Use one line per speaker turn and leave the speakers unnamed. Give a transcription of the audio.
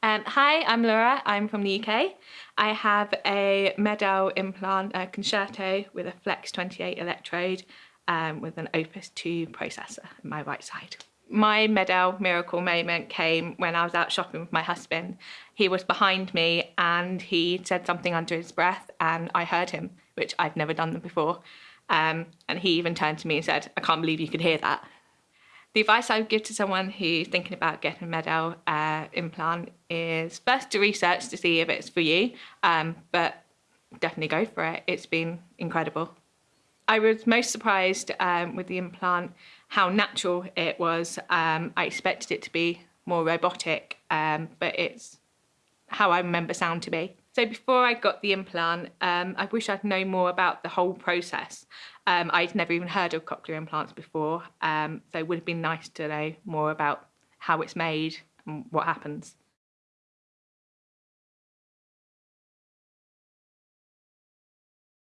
Um, hi, I'm Laura. I'm from the UK. I have a MED-EL implant a concerto with a Flex 28 electrode um, with an Opus 2 processor on my right side. My MED-EL miracle moment came when I was out shopping with my husband. He was behind me and he said something under his breath and I heard him, which I'd never done before. Um, and he even turned to me and said, I can't believe you could hear that. The advice I would give to someone who's thinking about getting a MED-EL uh, implant is first to research to see if it's for you, um, but definitely go for it. It's been incredible. I was most surprised um, with the implant how natural it was. Um, I expected it to be more robotic, um, but it's how I remember sound to be. So before I got the implant, um, I wish I'd known more about the whole process. Um, I'd never even heard of cochlear implants before, um, so it would have been nice to know more about how it's made and what happens.